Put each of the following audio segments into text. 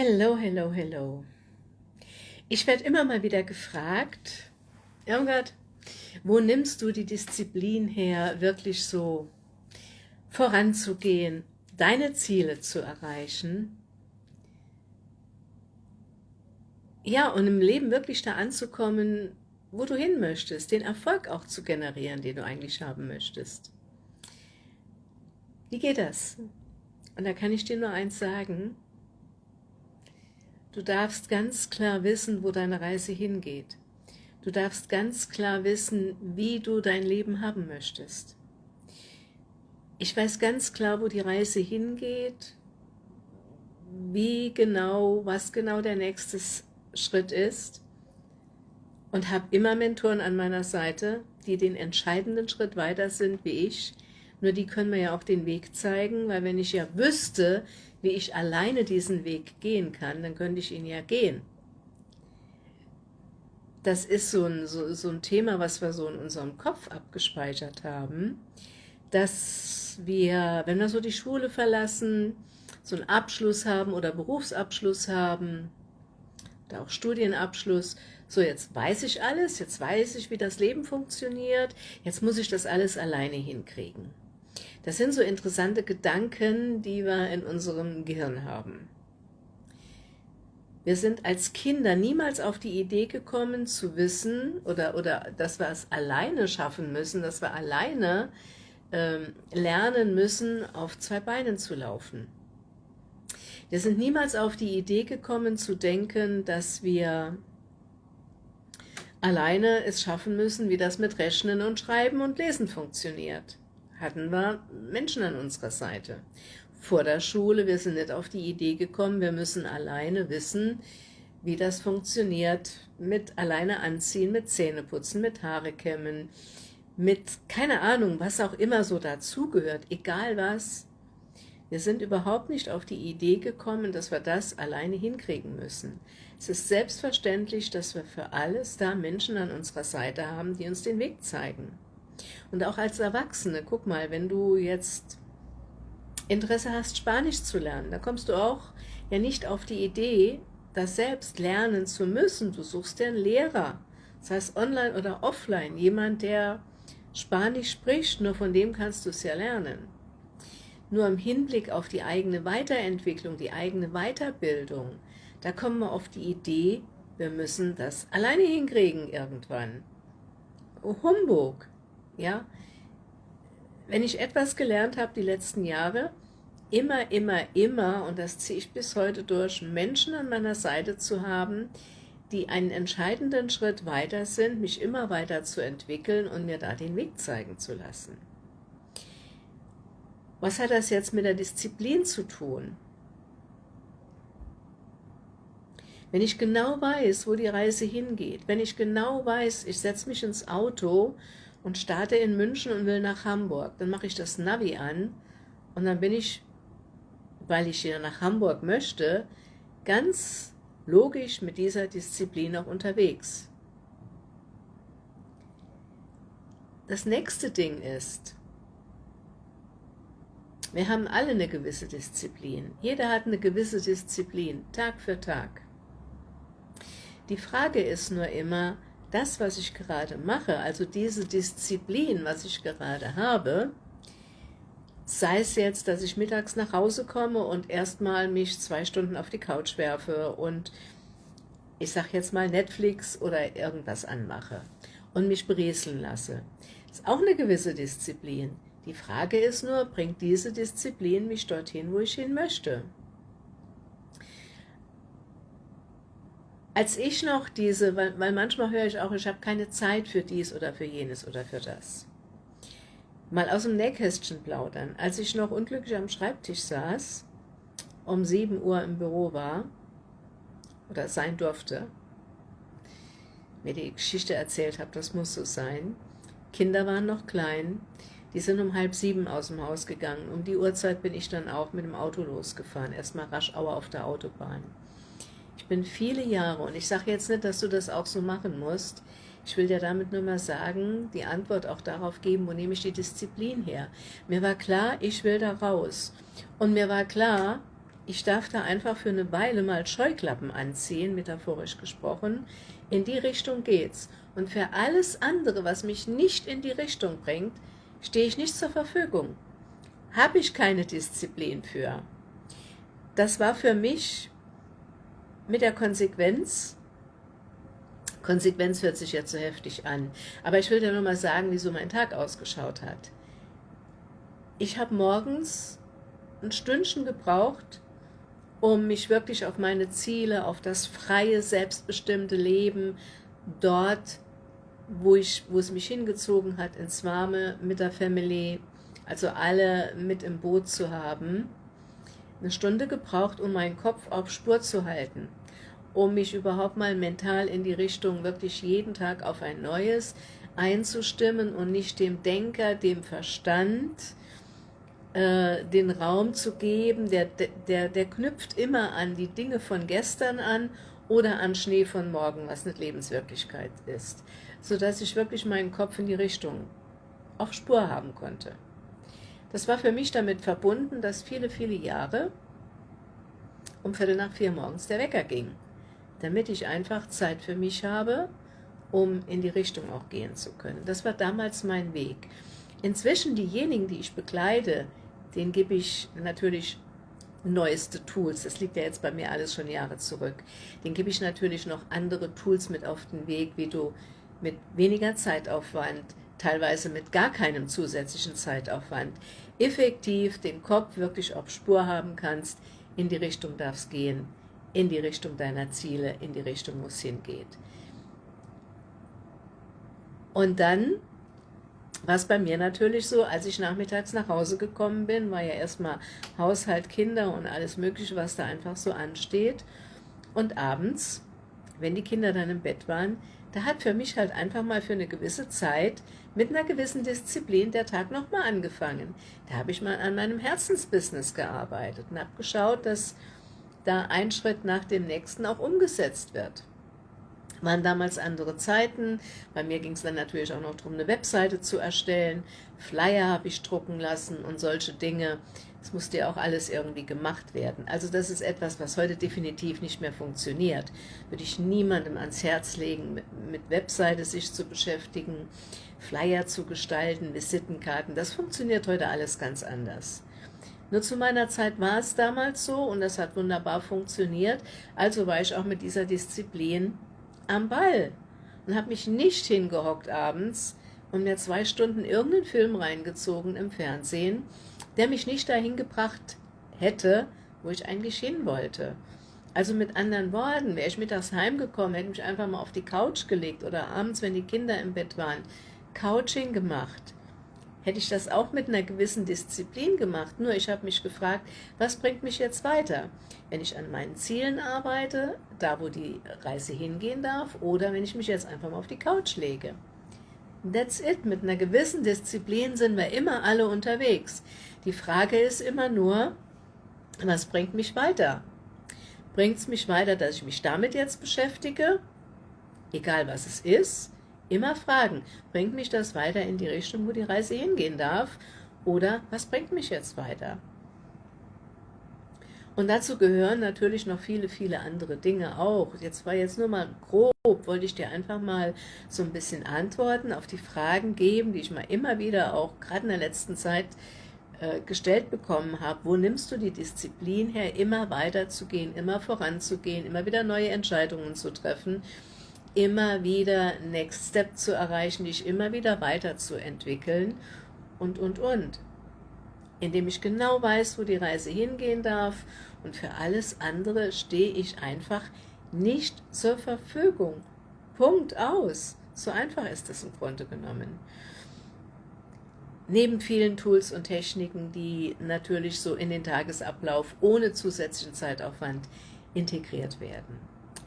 Hello, hello, hello. Ich werde immer mal wieder gefragt, Irmgard, wo nimmst du die Disziplin her, wirklich so voranzugehen, deine Ziele zu erreichen? Ja, und im Leben wirklich da anzukommen, wo du hin möchtest, den Erfolg auch zu generieren, den du eigentlich haben möchtest. Wie geht das? Und da kann ich dir nur eins sagen, Du darfst ganz klar wissen, wo deine Reise hingeht. Du darfst ganz klar wissen, wie du dein Leben haben möchtest. Ich weiß ganz klar, wo die Reise hingeht, wie genau, was genau der nächste Schritt ist und habe immer Mentoren an meiner Seite, die den entscheidenden Schritt weiter sind wie ich. Nur die können mir ja auch den Weg zeigen, weil wenn ich ja wüsste, wie ich alleine diesen Weg gehen kann, dann könnte ich ihn ja gehen. Das ist so ein, so, so ein Thema, was wir so in unserem Kopf abgespeichert haben, dass wir, wenn wir so die Schule verlassen, so einen Abschluss haben oder Berufsabschluss haben, oder auch Studienabschluss, so jetzt weiß ich alles, jetzt weiß ich, wie das Leben funktioniert, jetzt muss ich das alles alleine hinkriegen. Das sind so interessante Gedanken, die wir in unserem Gehirn haben. Wir sind als Kinder niemals auf die Idee gekommen zu wissen oder, oder dass wir es alleine schaffen müssen, dass wir alleine ähm, lernen müssen, auf zwei Beinen zu laufen. Wir sind niemals auf die Idee gekommen zu denken, dass wir alleine es schaffen müssen, wie das mit Rechnen und Schreiben und Lesen funktioniert hatten wir Menschen an unserer Seite. Vor der Schule, wir sind nicht auf die Idee gekommen, wir müssen alleine wissen, wie das funktioniert, mit alleine anziehen, mit Zähneputzen, mit Haare kämmen, mit, keine Ahnung, was auch immer so dazugehört, egal was. Wir sind überhaupt nicht auf die Idee gekommen, dass wir das alleine hinkriegen müssen. Es ist selbstverständlich, dass wir für alles da Menschen an unserer Seite haben, die uns den Weg zeigen. Und auch als Erwachsene, guck mal, wenn du jetzt Interesse hast, Spanisch zu lernen, da kommst du auch ja nicht auf die Idee, das selbst lernen zu müssen. Du suchst dir einen Lehrer, das heißt online oder offline, jemand, der Spanisch spricht, nur von dem kannst du es ja lernen. Nur im Hinblick auf die eigene Weiterentwicklung, die eigene Weiterbildung, da kommen wir auf die Idee, wir müssen das alleine hinkriegen irgendwann. Humbug! Ja? Wenn ich etwas gelernt habe die letzten Jahre, immer, immer, immer, und das ziehe ich bis heute durch, Menschen an meiner Seite zu haben, die einen entscheidenden Schritt weiter sind, mich immer weiter zu entwickeln und mir da den Weg zeigen zu lassen. Was hat das jetzt mit der Disziplin zu tun? Wenn ich genau weiß, wo die Reise hingeht, wenn ich genau weiß, ich setze mich ins Auto und starte in München und will nach Hamburg, dann mache ich das Navi an und dann bin ich, weil ich hier nach Hamburg möchte, ganz logisch mit dieser Disziplin auch unterwegs. Das nächste Ding ist, wir haben alle eine gewisse Disziplin. Jeder hat eine gewisse Disziplin, Tag für Tag. Die Frage ist nur immer, das, was ich gerade mache, also diese Disziplin, was ich gerade habe, sei es jetzt, dass ich mittags nach Hause komme und erstmal mich zwei Stunden auf die Couch werfe und ich sag jetzt mal Netflix oder irgendwas anmache und mich berieseln lasse. Ist auch eine gewisse Disziplin. Die Frage ist nur, bringt diese Disziplin mich dorthin, wo ich hin möchte? Als ich noch diese, weil, weil manchmal höre ich auch, ich habe keine Zeit für dies oder für jenes oder für das. Mal aus dem Nähkästchen plaudern. Als ich noch unglücklich am Schreibtisch saß, um 7 Uhr im Büro war, oder sein durfte, mir die Geschichte erzählt habe, das muss so sein. Kinder waren noch klein, die sind um halb sieben aus dem Haus gegangen. Um die Uhrzeit bin ich dann auch mit dem Auto losgefahren, erstmal rasch Auer auf der Autobahn. Bin viele Jahre, und ich sage jetzt nicht, dass du das auch so machen musst, ich will dir damit nur mal sagen, die Antwort auch darauf geben, wo nehme ich die Disziplin her. Mir war klar, ich will da raus. Und mir war klar, ich darf da einfach für eine Weile mal Scheuklappen anziehen, metaphorisch gesprochen. In die Richtung geht's. Und für alles andere, was mich nicht in die Richtung bringt, stehe ich nicht zur Verfügung. Habe ich keine Disziplin für. Das war für mich mit der Konsequenz, Konsequenz hört sich jetzt so heftig an, aber ich will dir nur mal sagen, wie so mein Tag ausgeschaut hat. Ich habe morgens ein Stündchen gebraucht, um mich wirklich auf meine Ziele, auf das freie, selbstbestimmte Leben dort, wo, ich, wo es mich hingezogen hat, ins Warme mit der Family, also alle mit im Boot zu haben, eine Stunde gebraucht, um meinen Kopf auf Spur zu halten, um mich überhaupt mal mental in die Richtung wirklich jeden Tag auf ein neues einzustimmen und nicht dem Denker, dem Verstand, äh, den Raum zu geben, der, der, der knüpft immer an die Dinge von gestern an oder an Schnee von morgen, was nicht Lebenswirklichkeit ist, sodass ich wirklich meinen Kopf in die Richtung auf Spur haben konnte. Das war für mich damit verbunden, dass viele, viele Jahre um Viertel nach vier morgens der Wecker ging, damit ich einfach Zeit für mich habe, um in die Richtung auch gehen zu können. Das war damals mein Weg. Inzwischen diejenigen, die ich bekleide, denen gebe ich natürlich neueste Tools. Das liegt ja jetzt bei mir alles schon Jahre zurück. Den gebe ich natürlich noch andere Tools mit auf den Weg, wie du mit weniger Zeitaufwand, teilweise mit gar keinem zusätzlichen Zeitaufwand, effektiv den Kopf wirklich auf Spur haben kannst, in die Richtung darf es gehen, in die Richtung deiner Ziele, in die Richtung, wo es hingeht. Und dann war es bei mir natürlich so, als ich nachmittags nach Hause gekommen bin, war ja erstmal Haushalt, Kinder und alles mögliche, was da einfach so ansteht. Und abends, wenn die Kinder dann im Bett waren, da hat für mich halt einfach mal für eine gewisse Zeit mit einer gewissen Disziplin der Tag nochmal angefangen. Da habe ich mal an meinem Herzensbusiness gearbeitet und habe geschaut, dass da ein Schritt nach dem nächsten auch umgesetzt wird waren damals andere Zeiten. Bei mir ging es dann natürlich auch noch darum, eine Webseite zu erstellen. Flyer habe ich drucken lassen und solche Dinge. Das musste ja auch alles irgendwie gemacht werden. Also das ist etwas, was heute definitiv nicht mehr funktioniert. Würde ich niemandem ans Herz legen, mit, mit Webseite sich zu beschäftigen, Flyer zu gestalten, Visitenkarten. Das funktioniert heute alles ganz anders. Nur zu meiner Zeit war es damals so und das hat wunderbar funktioniert. Also war ich auch mit dieser Disziplin am Ball und habe mich nicht hingehockt abends und mir zwei Stunden irgendeinen Film reingezogen im Fernsehen, der mich nicht dahin gebracht hätte, wo ich eigentlich hin wollte. Also mit anderen Worten, wäre ich mittags heimgekommen, hätte mich einfach mal auf die Couch gelegt oder abends, wenn die Kinder im Bett waren, Couching gemacht hätte ich das auch mit einer gewissen Disziplin gemacht. Nur ich habe mich gefragt, was bringt mich jetzt weiter? Wenn ich an meinen Zielen arbeite, da wo die Reise hingehen darf, oder wenn ich mich jetzt einfach mal auf die Couch lege. That's it. Mit einer gewissen Disziplin sind wir immer alle unterwegs. Die Frage ist immer nur, was bringt mich weiter? Bringt es mich weiter, dass ich mich damit jetzt beschäftige? Egal was es ist Immer fragen, bringt mich das weiter in die Richtung, wo die Reise hingehen darf? Oder was bringt mich jetzt weiter? Und dazu gehören natürlich noch viele, viele andere Dinge auch. Jetzt war jetzt nur mal grob, wollte ich dir einfach mal so ein bisschen Antworten auf die Fragen geben, die ich mal immer wieder auch gerade in der letzten Zeit äh, gestellt bekommen habe. Wo nimmst du die Disziplin her, immer weiterzugehen, immer voranzugehen, immer wieder neue Entscheidungen zu treffen? Immer wieder Next Step zu erreichen, dich immer wieder weiterzuentwickeln und, und, und. Indem ich genau weiß, wo die Reise hingehen darf und für alles andere stehe ich einfach nicht zur Verfügung. Punkt aus. So einfach ist es im Grunde genommen. Neben vielen Tools und Techniken, die natürlich so in den Tagesablauf ohne zusätzlichen Zeitaufwand integriert werden.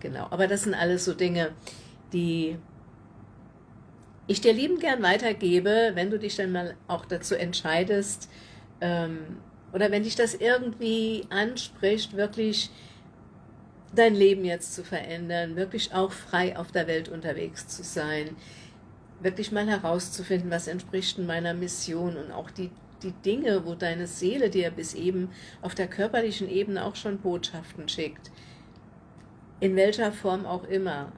Genau, aber das sind alles so Dinge, die ich dir liebend gern weitergebe, wenn du dich dann mal auch dazu entscheidest, ähm, oder wenn dich das irgendwie anspricht, wirklich dein Leben jetzt zu verändern, wirklich auch frei auf der Welt unterwegs zu sein, wirklich mal herauszufinden, was entspricht meiner Mission und auch die die Dinge, wo deine Seele dir bis eben auf der körperlichen Ebene auch schon Botschaften schickt, in welcher Form auch immer,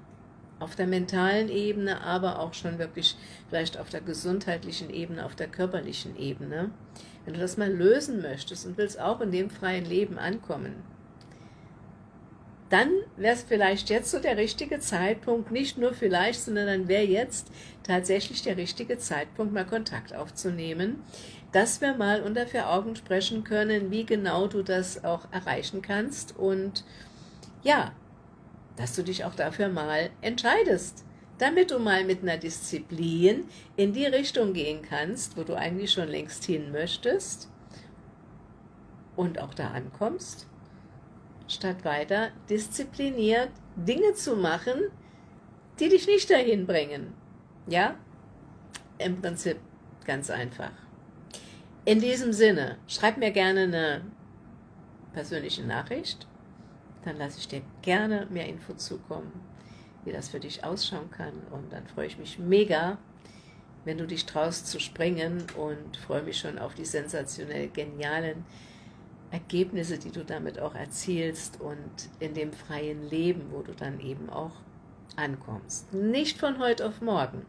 auf der mentalen Ebene, aber auch schon wirklich vielleicht auf der gesundheitlichen Ebene, auf der körperlichen Ebene. Wenn du das mal lösen möchtest und willst auch in dem freien Leben ankommen, dann wäre es vielleicht jetzt so der richtige Zeitpunkt, nicht nur vielleicht, sondern dann wäre jetzt tatsächlich der richtige Zeitpunkt, mal Kontakt aufzunehmen, dass wir mal unter vier Augen sprechen können, wie genau du das auch erreichen kannst und ja, dass du dich auch dafür mal entscheidest, damit du mal mit einer Disziplin in die Richtung gehen kannst, wo du eigentlich schon längst hin möchtest und auch da ankommst statt weiter diszipliniert Dinge zu machen, die dich nicht dahin bringen. Ja, im Prinzip ganz einfach. In diesem Sinne, schreib mir gerne eine persönliche Nachricht, dann lasse ich dir gerne mehr Info zukommen, wie das für dich ausschauen kann und dann freue ich mich mega, wenn du dich traust zu springen und freue mich schon auf die sensationell genialen Ergebnisse, die du damit auch erzielst und in dem freien Leben, wo du dann eben auch ankommst. Nicht von heute auf morgen.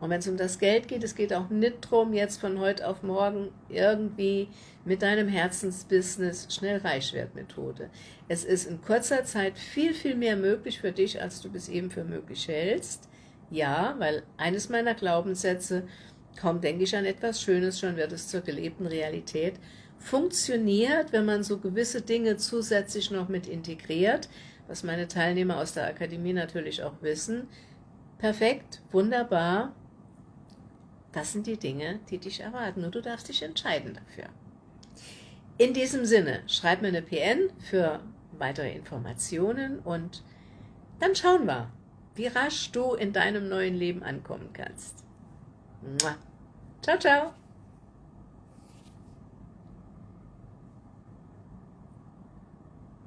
Und wenn es um das Geld geht, es geht auch nicht darum, jetzt von heute auf morgen irgendwie mit deinem Herzensbusiness schnell reich wird Methode. Es ist in kurzer Zeit viel, viel mehr möglich für dich, als du bis eben für möglich hältst. Ja, weil eines meiner Glaubenssätze, kaum denke ich an etwas Schönes, schon wird es zur gelebten Realität funktioniert, wenn man so gewisse Dinge zusätzlich noch mit integriert, was meine Teilnehmer aus der Akademie natürlich auch wissen. Perfekt, wunderbar. Das sind die Dinge, die dich erwarten und du darfst dich entscheiden dafür. In diesem Sinne, schreib mir eine PN für weitere Informationen und dann schauen wir, wie rasch du in deinem neuen Leben ankommen kannst. Ciao, ciao!